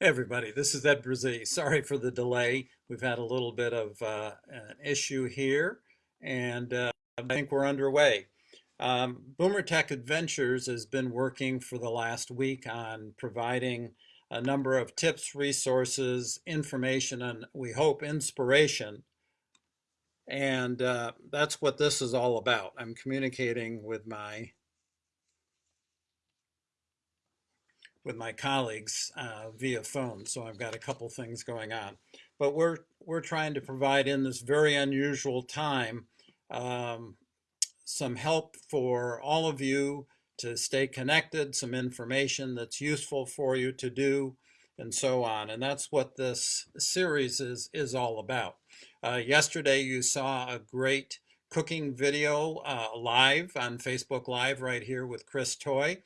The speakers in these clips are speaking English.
Everybody, this is Ed Brazee. Sorry for the delay. We've had a little bit of uh, an issue here, and uh, I think we're underway. Um, Boomer Tech Adventures has been working for the last week on providing a number of tips, resources, information, and we hope inspiration. And uh, that's what this is all about. I'm communicating with my with my colleagues uh, via phone. So I've got a couple things going on. But we're, we're trying to provide in this very unusual time um, some help for all of you to stay connected, some information that's useful for you to do, and so on. And that's what this series is, is all about. Uh, yesterday you saw a great cooking video uh, live on Facebook Live right here with Chris Toy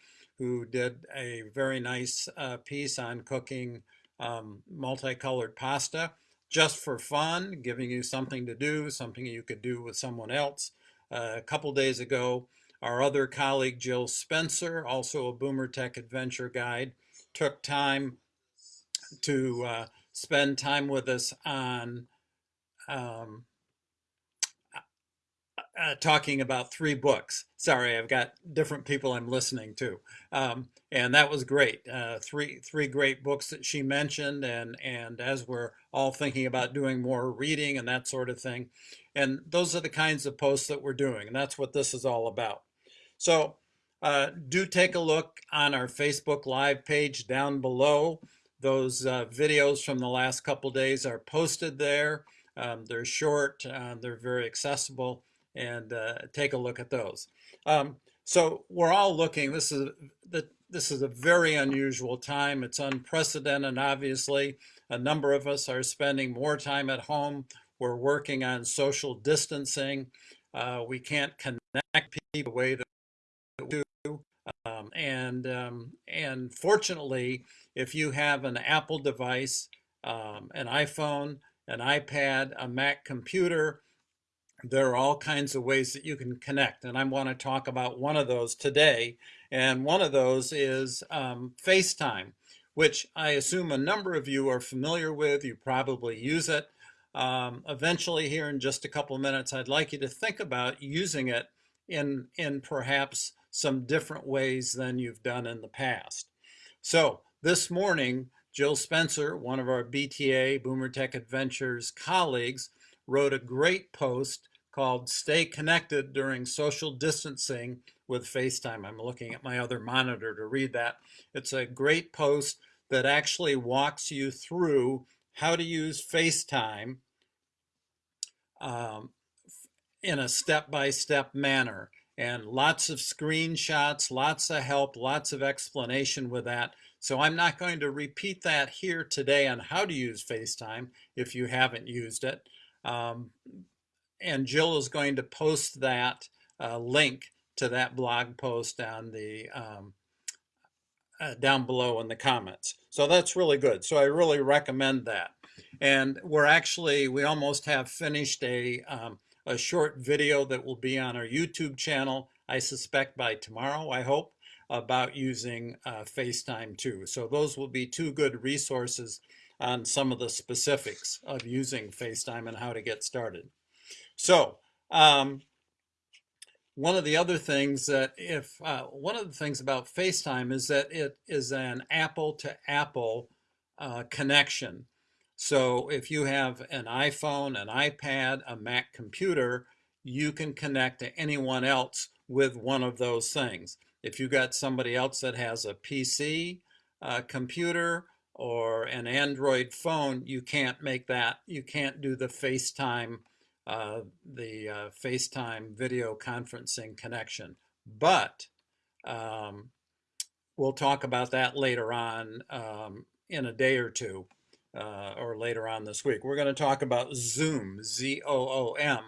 who did a very nice uh, piece on cooking um, multicolored pasta just for fun, giving you something to do, something you could do with someone else. Uh, a couple days ago, our other colleague, Jill Spencer, also a Boomer Tech Adventure Guide, took time to uh, spend time with us on um, uh, talking about three books. Sorry, I've got different people I'm listening to, um, and that was great. Uh, three three great books that she mentioned, and and as we're all thinking about doing more reading and that sort of thing, and those are the kinds of posts that we're doing, and that's what this is all about. So uh, do take a look on our Facebook Live page down below. Those uh, videos from the last couple days are posted there. Um, they're short, uh, they're very accessible and uh, take a look at those. Um, so we're all looking, this is, the, this is a very unusual time. It's unprecedented, obviously. A number of us are spending more time at home. We're working on social distancing. Uh, we can't connect people the way that we do. Um, and, um, and fortunately, if you have an Apple device, um, an iPhone, an iPad, a Mac computer, there are all kinds of ways that you can connect. And I want to talk about one of those today. And one of those is um, FaceTime, which I assume a number of you are familiar with. You probably use it. Um, eventually here in just a couple of minutes, I'd like you to think about using it in, in perhaps some different ways than you've done in the past. So this morning, Jill Spencer, one of our BTA Boomer Tech Adventures colleagues, wrote a great post called Stay Connected During Social Distancing with FaceTime. I'm looking at my other monitor to read that. It's a great post that actually walks you through how to use FaceTime um, in a step-by-step -step manner. And lots of screenshots, lots of help, lots of explanation with that. So I'm not going to repeat that here today on how to use FaceTime if you haven't used it. Um, and Jill is going to post that uh, link to that blog post on the um, uh, down below in the comments. So that's really good. So I really recommend that. And we're actually, we almost have finished a, um, a short video that will be on our YouTube channel, I suspect by tomorrow, I hope, about using uh, FaceTime too. So those will be two good resources on some of the specifics of using FaceTime and how to get started. So um, one of the other things that if uh, one of the things about FaceTime is that it is an Apple to Apple uh, connection. So if you have an iPhone, an iPad, a Mac computer, you can connect to anyone else with one of those things. If you got somebody else that has a PC, uh, computer, or an Android phone, you can't make that, you can't do the FaceTime uh, the uh, FaceTime video conferencing connection. But um, we'll talk about that later on um, in a day or two uh, or later on this week. We're going to talk about Zoom, Z-O-O-M,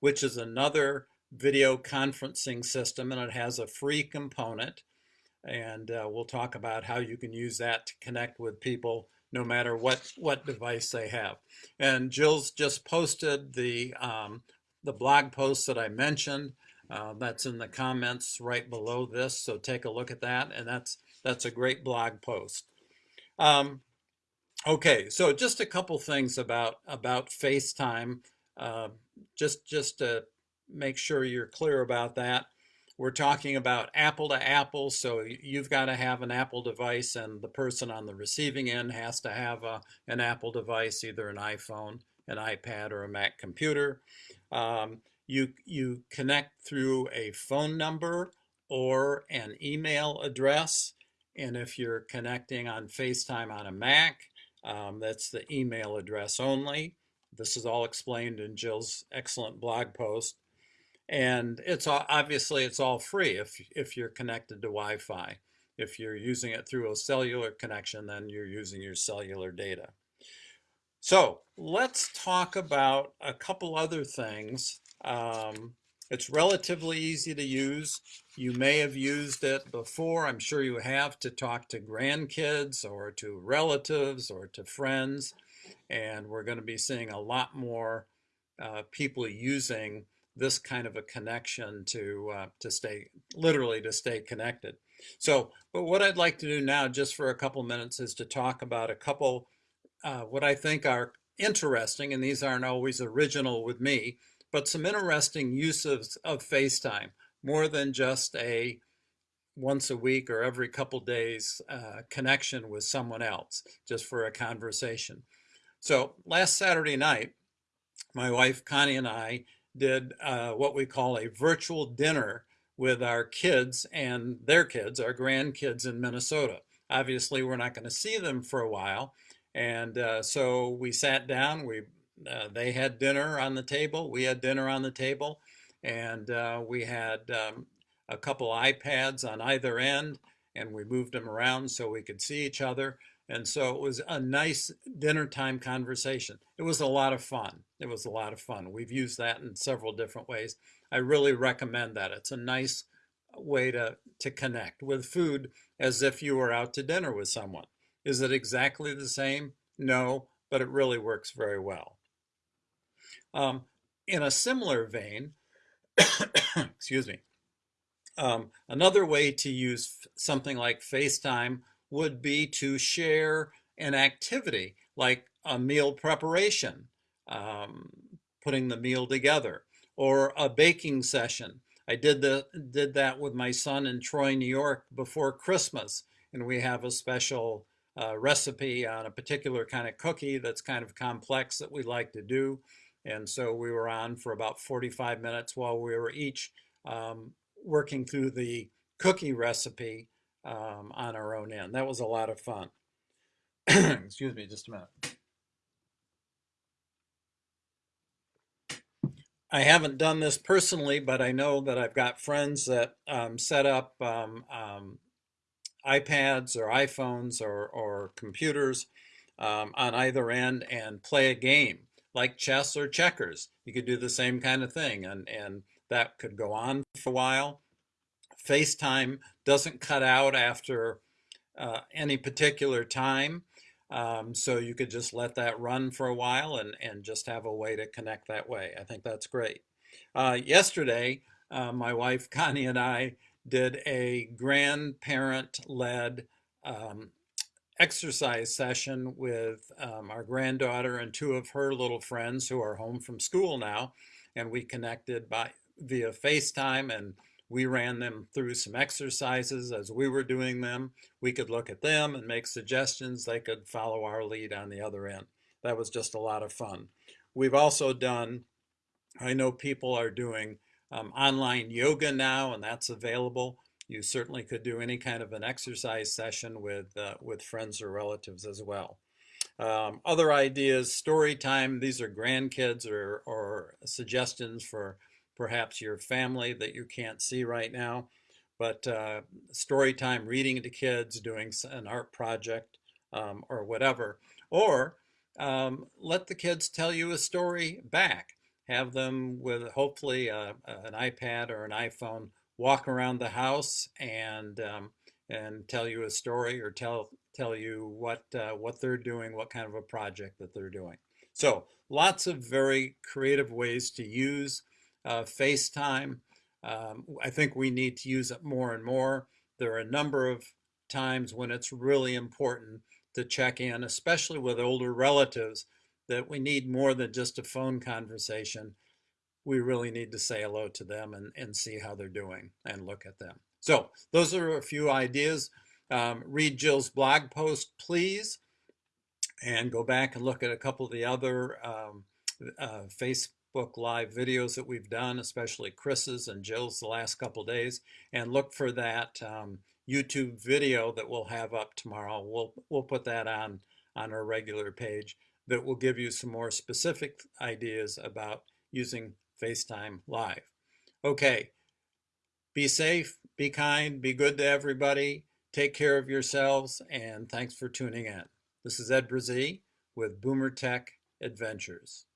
which is another video conferencing system and it has a free component. And uh, we'll talk about how you can use that to connect with people no matter what, what device they have. And Jill's just posted the, um, the blog post that I mentioned. Uh, that's in the comments right below this, so take a look at that, and that's, that's a great blog post. Um, Okay, so just a couple things about about FaceTime, uh, just just to make sure you're clear about that. We're talking about Apple to Apple, so you've got to have an Apple device, and the person on the receiving end has to have a, an Apple device, either an iPhone, an iPad, or a Mac computer. Um, you you connect through a phone number or an email address, and if you're connecting on FaceTime on a Mac, um, that's the email address only. This is all explained in Jill's excellent blog post. And it's all, obviously it's all free if, if you're connected to Wi-Fi. If you're using it through a cellular connection, then you're using your cellular data. So let's talk about a couple other things. Um, it's relatively easy to use. You may have used it before, I'm sure you have, to talk to grandkids or to relatives or to friends. And we're going to be seeing a lot more uh, people using this kind of a connection to uh, to stay literally to stay connected. So, but what I'd like to do now, just for a couple minutes, is to talk about a couple uh, what I think are interesting, and these aren't always original with me, but some interesting uses of FaceTime, more than just a once a week or every couple days uh, connection with someone else, just for a conversation. So last Saturday night, my wife Connie and I did uh, what we call a virtual dinner with our kids and their kids, our grandkids in Minnesota. Obviously, we're not going to see them for a while. And uh, so we sat down, we uh, they had dinner on the table, we had dinner on the table, and uh, we had um, a couple iPads on either end, and we moved them around so we could see each other. And so it was a nice dinner time conversation. It was a lot of fun. It was a lot of fun. We've used that in several different ways. I really recommend that. It's a nice way to, to connect with food as if you were out to dinner with someone. Is it exactly the same? No, but it really works very well. Um, in a similar vein, excuse me, um, another way to use something like FaceTime would be to share an activity like a meal preparation, um, putting the meal together, or a baking session. I did, the, did that with my son in Troy, New York before Christmas, and we have a special uh, recipe on a particular kind of cookie that's kind of complex that we like to do. And so we were on for about 45 minutes while we were each um, working through the cookie recipe um, on our own end. That was a lot of fun. Excuse me just a minute. I haven't done this personally, but I know that I've got friends that um, set up um, um, iPads or iPhones or, or computers um, on either end and play a game like chess or checkers. You could do the same kind of thing and, and that could go on for a while. FaceTime doesn't cut out after uh, any particular time. Um, so you could just let that run for a while and, and just have a way to connect that way. I think that's great. Uh, yesterday, uh, my wife Connie and I did a grandparent-led um, exercise session with um, our granddaughter and two of her little friends who are home from school now. And we connected by via FaceTime and we ran them through some exercises as we were doing them. We could look at them and make suggestions. They could follow our lead on the other end. That was just a lot of fun. We've also done, I know people are doing um, online yoga now, and that's available. You certainly could do any kind of an exercise session with, uh, with friends or relatives as well. Um, other ideas, story time, these are grandkids or, or suggestions for perhaps your family that you can't see right now. But uh, story time, reading to kids, doing an art project um, or whatever. Or um, let the kids tell you a story back have them with hopefully a, an iPad or an iPhone walk around the house and um, and tell you a story or tell tell you what uh, what they're doing, what kind of a project that they're doing. So lots of very creative ways to use uh, FaceTime. Um, I think we need to use it more and more. There are a number of times when it's really important to check in, especially with older relatives, that we need more than just a phone conversation. We really need to say hello to them and, and see how they're doing and look at them. So those are a few ideas. Um, read Jill's blog post, please, and go back and look at a couple of the other um, uh, Facebook Live videos that we've done, especially Chris's and Jill's the last couple days, and look for that um, YouTube video that we'll have up tomorrow. We'll, we'll put that on, on our regular page that will give you some more specific ideas about using FaceTime Live. Okay, be safe, be kind, be good to everybody, take care of yourselves, and thanks for tuning in. This is Ed Brazee with Boomer Tech Adventures.